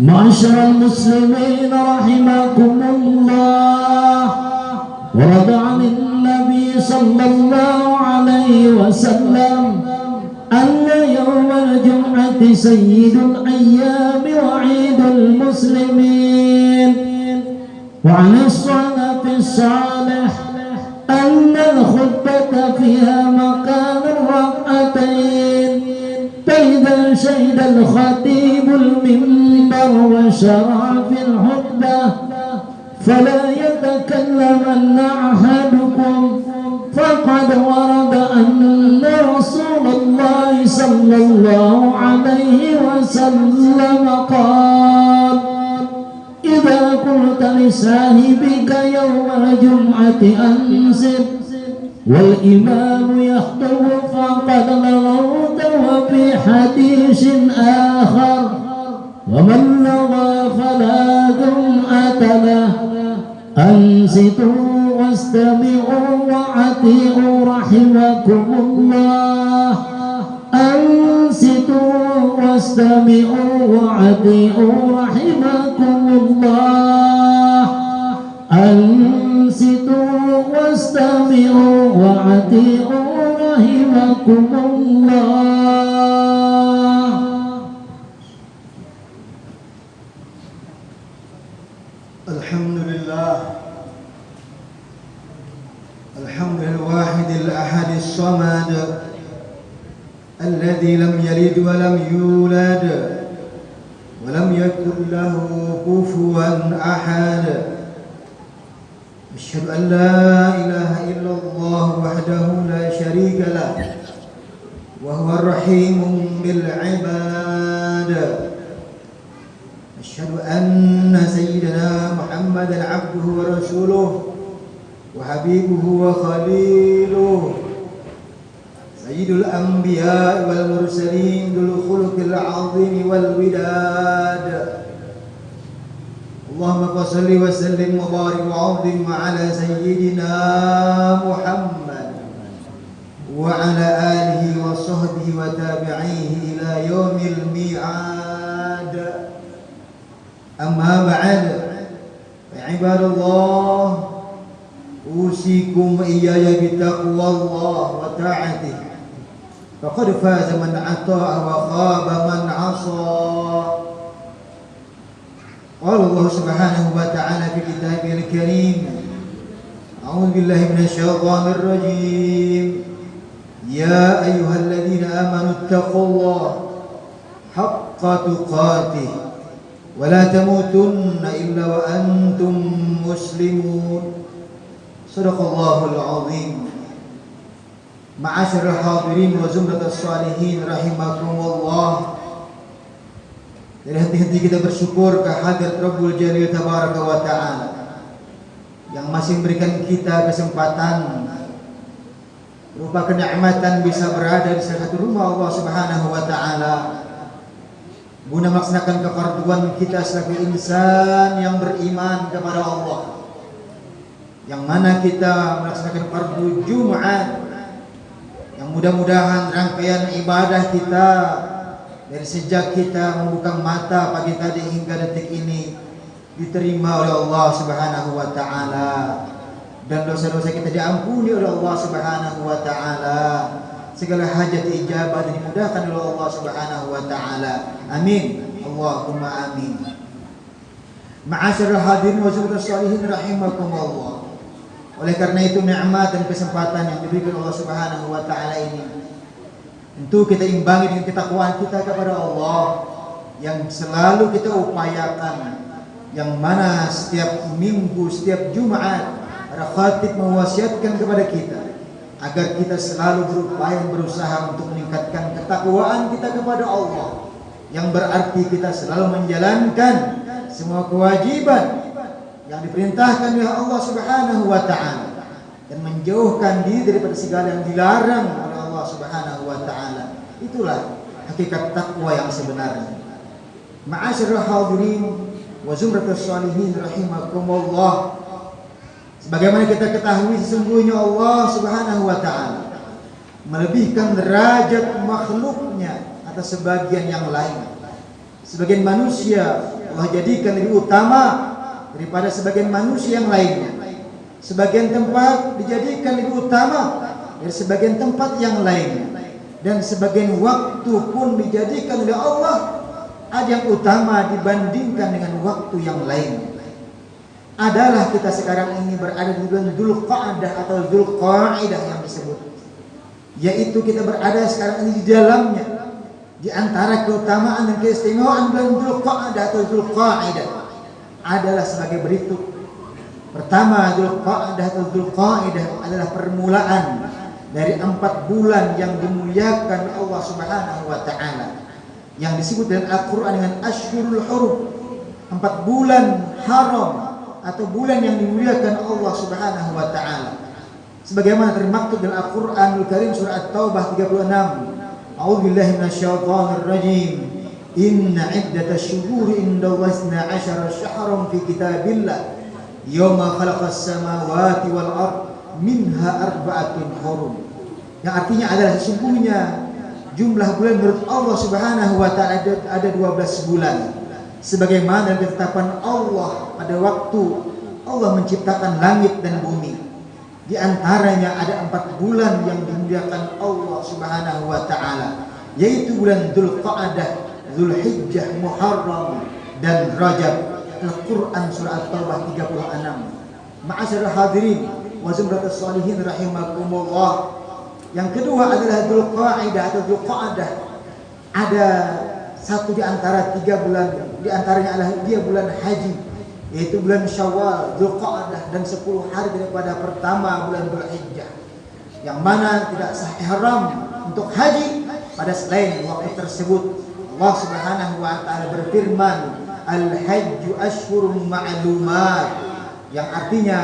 معشر المسلمين رحمكم الله. ورد عن النبي صلى الله عليه وسلم أن يوم الجمعة سيد الأيام وعيد المسلمين. وعن الصلاة الصالح أن الخطبة فيها مكان الركعتين. فإذا شهد الخطيب المنبر وشرع في الخطبة فلا يتكلمن أحدكم. فقد ورد أن رسول الله صلى الله عليه وسلم قال إذا قلت لصاحبك يوم الجمعة أنزل والإمام يخطب فقد لغوت وفي حديث آخر ومن لغى فلا جمعة له أنصتوا واستمعوا وأطيعوا رحمكم الله. أنصتوا واستمعوا وأطيعوا رحمكم الله. أنصتوا واستمعوا وأطيعوا رحمكم الله. الحمد لله. الحمد للواحد الأحد الصمد الذي لم يلد ولم يولد ولم يكن له كفوا أحد. أشهد أن لا إله إلا الله وحده لا شريك له وهو الرحيم بالعباد. أشهد أن سيدنا محمدا عبده ورسوله وحبيبه وخليله سيد الأنبياء والمرسلين ذو الخلق العظيم والوداد اللهم صل وسلم وبارك وعظم على سيدنا محمد وعلى آله وصحبه وتابعيه إلى يوم الميعاد. أما بعد عباد الله أوصيكم إياي بتقوى الله وطاعته. فقد فاز من أطاع وخاب من عصى. قال الله سبحانه وتعالى في كتابه الكريم أعوذ بالله من الشيطان الرجيم. يا أيها الذين آمنوا اتقوا الله حق تقاته. ولا تموتن إلا وأنتم مسلمون صدق الله العظيم معاشر الحاضرين وزمرة الصالحين رحمكم الله dari hati-hati kita bersyukur kehadirat Rabbul Jalil Tabaraka wa Ta'ala yang masih memberikan kita kesempatan berupa kenikmatan bisa berada di salah satu rumah Allah Subhanahu wa taala Guna melaksanakan kefarduan kita sebagai insan yang beriman kepada Allah. Yang mana kita melaksanakan fardu Jumat. Yang mudah-mudahan rangkaian ibadah kita dari sejak kita membuka mata pagi tadi hingga detik ini diterima oleh Allah Subhanahu wa taala. Dan dosa-dosa kita diampuni oleh Allah Subhanahu wa taala segala hajat ijabah dimudahkan oleh Allah Subhanahu wa taala. Amin. Allahumma amin. Ma'asyiral hadirin wa salihin rahimakumullah. Oleh karena itu nikmat dan kesempatan yang diberikan Allah Subhanahu wa taala ini Tentu kita imbangi dengan ketakwaan kita kepada Allah yang selalu kita upayakan yang mana setiap minggu, setiap Jumat para khatib mewasiatkan kepada kita agar kita selalu berupaya berusaha untuk meningkatkan ketakwaan kita kepada Allah yang berarti kita selalu menjalankan semua kewajiban yang diperintahkan oleh Allah Subhanahu wa taala dan menjauhkan diri daripada segala yang dilarang Allah Subhanahu wa taala. Itulah hakikat takwa yang sebenarnya. Ma'asyiral hadirin wa zumratus salihin rahimakumullah. Sebagaimana kita ketahui sesungguhnya Allah Subhanahu wa taala melebihkan derajat makhluknya atas sebagian yang lain. Sebagian manusia Allah jadikan lebih utama daripada sebagian manusia yang lainnya. Sebagian tempat dijadikan lebih utama dari sebagian tempat yang lainnya. Dan sebagian waktu pun dijadikan oleh Allah ada yang utama dibandingkan dengan waktu yang lain. Adalah kita sekarang ini berada di bulan Dhul Qa'dah atau Dhul Qa'idah yang disebut. Yaitu kita berada sekarang ini di dalamnya. Di antara keutamaan dan keistimewaan bulan Dhul Qa'dah atau Dhul Qa'idah adalah sebagai berikut. Pertama, Dhul Qa'dah atau Dhul Qa'idah adalah permulaan dari empat bulan yang dimuliakan Allah Subhanahu wa taala yang disebut dalam Al-Qur'an dengan Ashhurul Hurum. Empat bulan haram atau bulan yang dimuliakan Allah Subhanahu wa taala. Sebagaimana termaktub dalam Al-Qur'anul Karim surah At-Taubah 36. A'udzu billahi minasyaitonir rajim. Inna iddatash shuhuri indallahi 12 syahran fi kitabillah yawma khalaqas samawati wal ard minha arba'atun hurum. Yang artinya adalah sesungguhnya jumlah bulan menurut Allah Subhanahu wa taala ada, ada 12 bulan. Sebagaimana dalam Allah pada waktu Allah menciptakan langit dan bumi. Di antaranya ada empat bulan yang dimuliakan Allah Subhanahu wa taala, yaitu bulan Dzulqa'dah, Dzulhijjah, Muharram dan Rajab. Al-Qur'an surah At-Taubah 36. Ma'asyiral hadirin wa zumratus salihin rahimakumullah. Yang kedua adalah Dzulqa'dah atau Dzulqa'dah. Ada satu di antara tiga bulan di antaranya adalah dia bulan haji yaitu bulan Syawal, Dzulqa'dah dan 10 hari daripada pertama bulan Dzulhijjah. Yang mana tidak sah ihram untuk haji pada selain waktu tersebut. Allah Subhanahu wa taala berfirman, "Al-hajju ashhurun ma'lumat." Yang artinya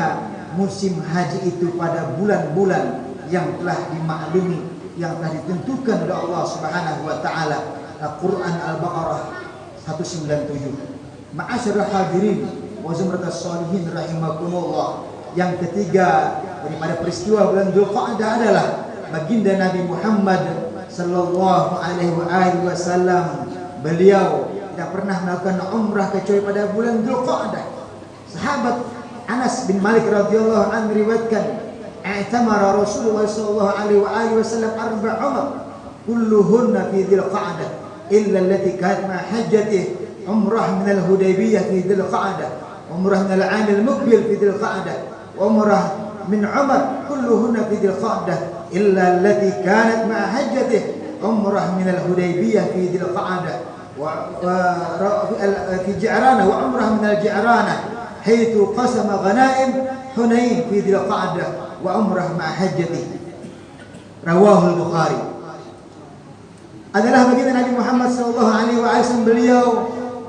musim haji itu pada bulan-bulan yang telah dimaklumi, yang telah ditentukan oleh Allah Subhanahu wa taala. Al-Quran Al-Baqarah 197. Ma'asyiral hadirin wa zumratus salihin rahimakumullah. Yang ketiga daripada peristiwa bulan Dzulqa'dah adalah baginda Nabi Muhammad sallallahu alaihi wasallam beliau tidak pernah melakukan umrah kecuali pada bulan Dzulqa'dah. Sahabat Anas bin Malik radhiyallahu anhu riwayatkan, "I'tamara Rasulullah sallallahu alaihi wasallam arba' umrah kulluhunna fi Dzulqa'dah إلا التي كانت مع حجته عمرة من الهديبية في ذي القعدة عمرة من العام المقبل في ذي القعدة عمرة من عمر كلهن في ذي القعدة إلا التي كانت مع حجته عمرة من الهديبية في ذي القعدة. في جعرانة وعمرة من الجعرانة حيث قسم غنائم حنين في ذي القعدة وعمرة مع حجته. رواه البخاري. Adalah baginda Nabi Muhammad sallallahu alaihi wasallam beliau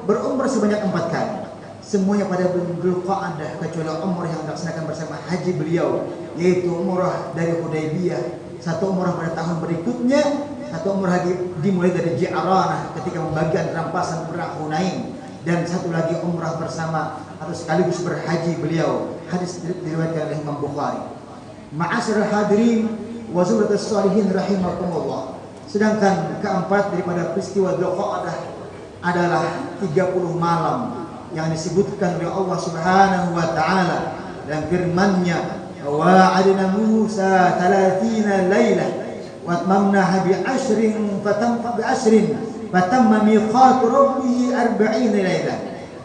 berumrah sebanyak empat kali. Semuanya pada bulan Qa'dah kecuali umrah yang dilaksanakan bersama haji beliau yaitu umrah dari Hudaybiyah, satu umrah pada tahun berikutnya satu umrah lagi dimulai dari Ji'aranah ketika membagikan rampasan perang Hunain. Dan satu lagi umrah bersama atau sekaligus berhaji beliau. Hadis diriwayatkan oleh Imam Bukhari. Ma'asyiral hadirin wa salihin rahimakumullah Sedangkan keempat daripada peristiwa Dhuqa'adah adalah 30 malam yang disebutkan oleh Allah Subhanahu wa taala dan firman-Nya wa'adna Musa 30 lailah wa tamamna bi ashrin fatamma bi ashrin fatamma miqat rabbihi 40 lailah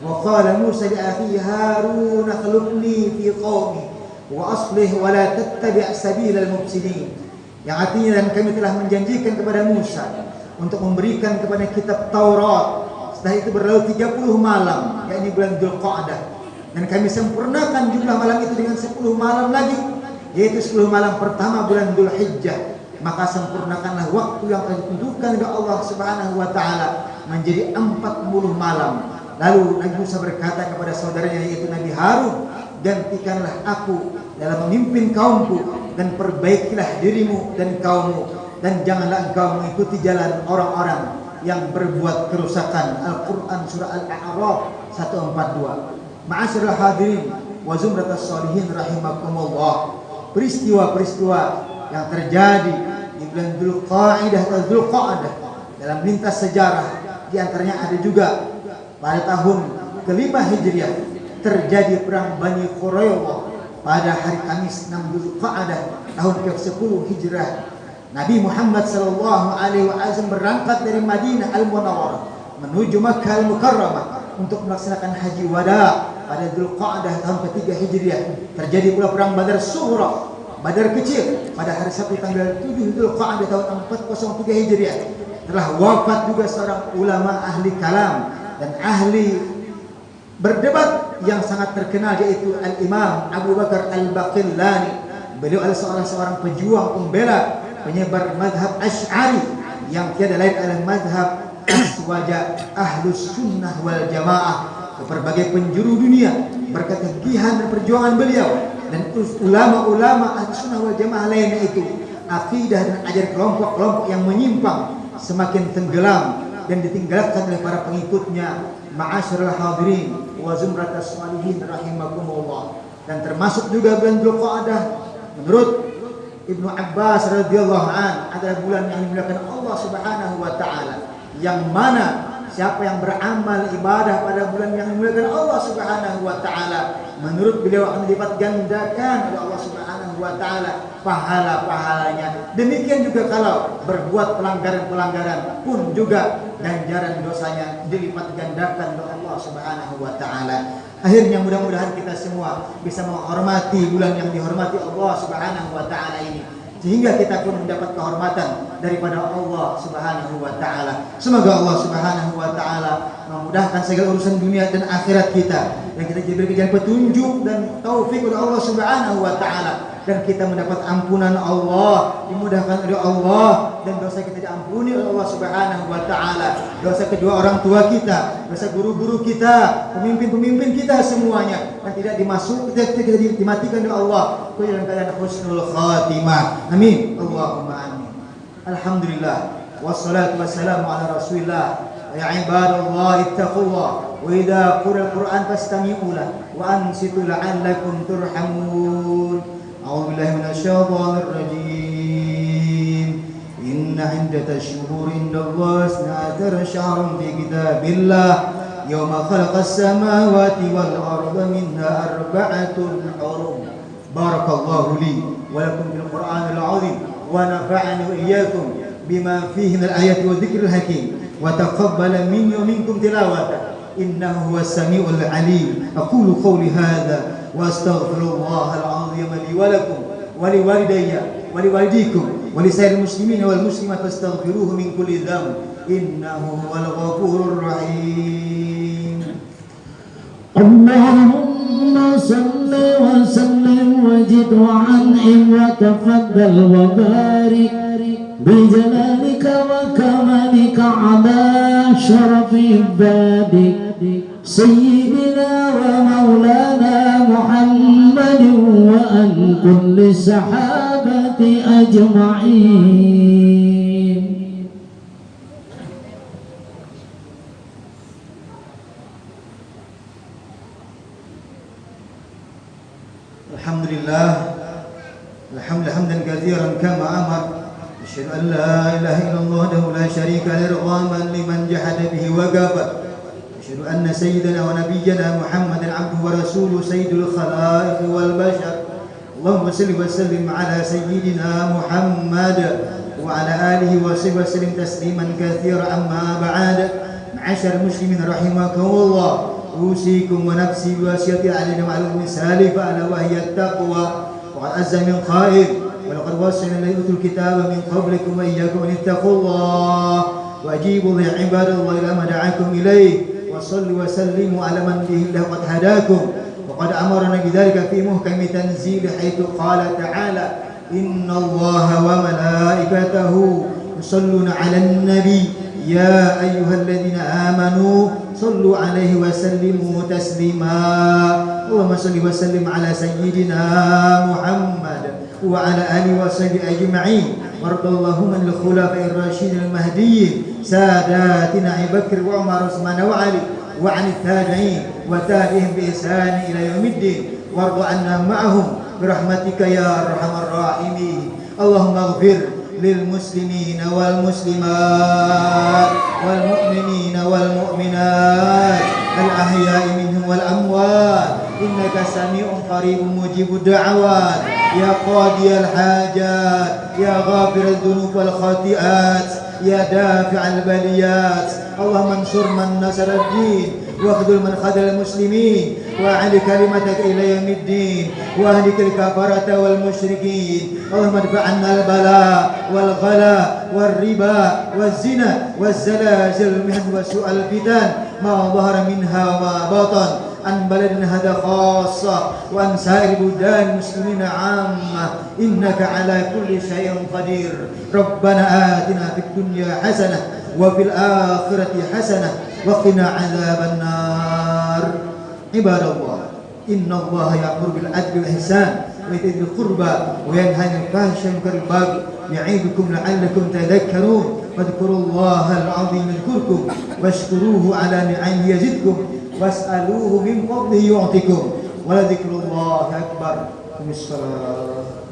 wa qala Musa li akhihi Harun akhlifni fi qaumi wa aslih wa la tattabi' sabila al-mufsidin yang artinya dan kami telah menjanjikan kepada Musa untuk memberikan kepada kitab Taurat. Setelah itu berlalu 30 malam yakni bulan Dzulqa'dah. Dan kami sempurnakan jumlah malam itu dengan 10 malam lagi yaitu 10 malam pertama bulan Dzulhijjah. Maka sempurnakanlah waktu yang telah ditentukan oleh Allah Subhanahu wa taala menjadi 40 malam. Lalu Nabi Musa berkata kepada saudaranya yaitu Nabi Harun, "Gantikanlah aku dalam memimpin kaumku dan perbaikilah dirimu dan kaummu dan janganlah engkau mengikuti jalan orang-orang yang berbuat kerusakan." Al-Qur'an surah Al-A'raf 142. Ma'asyiral hadirin wa zumratus salihin rahimakumullah. Peristiwa-peristiwa yang terjadi di bulan Dzulqa'dah atau Dzulqa'dah dalam lintas sejarah di antaranya ada juga pada tahun kelima Hijriah terjadi perang Bani Quraidah pada hari Kamis 6 Zulqa'dah tahun ke-10 Hijrah. Nabi Muhammad sallallahu alaihi wasallam berangkat dari Madinah Al-Munawwarah menuju Makkah Al-Mukarramah untuk melaksanakan haji wada pada Zulqa'dah tahun ketiga Hijriah. Terjadi pula perang Badar Sughra, Badar kecil pada hari Sabtu tanggal 7 Zulqa'dah tahun 403 Hijriah. Telah wafat juga seorang ulama ahli kalam dan ahli berdebat yang sangat terkenal yaitu Al-Imam Abu Bakar Al-Baqillani. Beliau adalah seorang seorang pejuang pembela penyebar madhab Ash'ari yang tiada lain adalah madhab aswaja ahlus sunnah wal jamaah. Ke berbagai penjuru dunia berkat dan perjuangan beliau. Dan ulama-ulama ahli sunnah wal jamaah lainnya itu akidah dan ajar kelompok-kelompok yang menyimpang semakin tenggelam dan ditinggalkan oleh para pengikutnya. Ma'asyiral hadirin wa zumratas salihin rahimakumullah. Dan termasuk juga bulan Dzulqa'dah menurut Ibnu Abbas radhiyallahu an adalah bulan yang dimuliakan Allah Subhanahu wa taala. Yang mana siapa yang beramal ibadah pada bulan yang dimuliakan Allah Subhanahu wa taala menurut beliau akan dilipat gandakan oleh Allah Subhanahu wa taala pahala-pahalanya. Demikian juga kalau berbuat pelanggaran-pelanggaran pun juga ganjaran dosanya dilipat gandakan oleh Allah Subhanahu wa taala. Akhirnya mudah-mudahan kita semua bisa menghormati bulan yang dihormati Allah Subhanahu wa taala ini. Sehingga kita pun mendapat kehormatan daripada Allah Subhanahu wa taala. Semoga Allah Subhanahu wa taala memudahkan segala urusan dunia dan akhirat kita. Dan kita diberi petunjuk dan taufik oleh Allah Subhanahu wa taala dan kita mendapat ampunan Allah, dimudahkan oleh Allah dan dosa kita diampuni oleh Allah Subhanahu wa taala. Dosa kedua orang tua kita, dosa guru-guru kita, pemimpin-pemimpin kita semuanya dan tidak dimasuk tidak, tidak dimatikan oleh Allah dalam keadaan husnul khatimah. Amin. Allahumma amin. Alhamdulillah wassalatu wassalamu ala Rasulillah. Ya ibadallah ittaqullah qira al-Qur'an fastami'u lahu wa ansitu la'allakum turhamun. أعوذ بالله من الشيطان الرجيم. إن عدة الشهور عند الله اثنا عشر شهرا في كتاب الله يوم خلق السماوات والأرض منها أربعة حرم. بارك الله لي ولكم بالقرآن العظيم ونفعني وإياكم بما فيه من الآيات والذكر الحكيم. وتقبل مني ومنكم تلاوته إنه هو السميع العليم. أقول قولي هذا وأستغفر الله العظيم لي ولكم ولوالدي ولوالديكم ولسائر المسلمين والمسلمات فاستغفروه من كل ذنب إنه هو الغفور الرحيم. اللهم صل وسلم وزد وعنعم وتفضل وبارك بجلالك وكمالك على شرف عبادك سيدنا ومولانا محمد وأن كل الصحابة أجمعين. الحمد لله الحمد حمدا كثيرا كما أمر أشهد أن لا إله إلا الله وحده لا شريك له رغما لمن جحد به وكفر أشهد أن سيدنا ونبينا محمدا عبده ورسوله سيد الخلائق والبشر. اللهم صل وسلم على سيدنا محمد وعلى آله وصحبه وسلم تسليما كثيرا. أما بعد معاشر المسلمين رحمكم الله أوصيكم ونفسي بوصية علينا معلوم سالفة ألا وهي التقوى وقد أز من قائل ولقد وصينا الذين أوتوا الكتاب من قبلكم وإياكم أن اتقوا الله. وأجيبوا يا عباد الله إلى ما دعاكم إليه. وصلوا وسلموا على من به الله قد هداكم. وقد أمرنا بذلك في محكم تنزيل حيث قال تعالى إن الله وملائكته يصلون على النبي. يا أيها الذين آمنوا صلوا عليه وسلموا تسليما. اللهم صل وسلم على سيدنا محمد. وعلى آله وصحبه أجمعين. وارض اللهم عن الخلفاء الراشدين المهديين ساداتنا أبي بكر وعمر وعثمان وعلي وعن التابعين وتابعهم بإحسان إلى يوم الدين. وارض عنا معهم برحمتك يا أرحم الراحمين. اللهم اغفر للمسلمين والمسلمات والمؤمنين والمؤمنات الأحياء منهم والأموات. إنك سميع قريب مجيب الدعوات. يا قاضي الحاجات يا غافر الذنوب والخطيئات يا دافع البليات اللهم انصر من نصر الدين واخذل من خذل المسلمين واعل كلمتك الى يوم الدين واهلك الكفرة والمشركين اللهم ادفع عنا البلاء والغلاء والربا والزنا والزلازل والمحن وسوء الفتن ما ظهر منها وما بطن عن بلدنا هذا خاصة وعن سائر بلدان المسلمين عامة. إنك على كل شيء قدير. ربنا آتنا في الدنيا حسنة وفي الآخرة حسنة وقنا عذاب النار. عباد الله إن الله يأمر بالعدل والإحسان وإيتاء ذي القربى وينهى عن الفحشاء والمنكر والبغي لعلكم تذكرون. واذكروا الله العظيم يذكركم واشكروه على نعمه يزدكم. was'aluhu min fadlihi yu'tikum. Wa la dzikrullahi akbar. Bismillahirrahmanirrahim.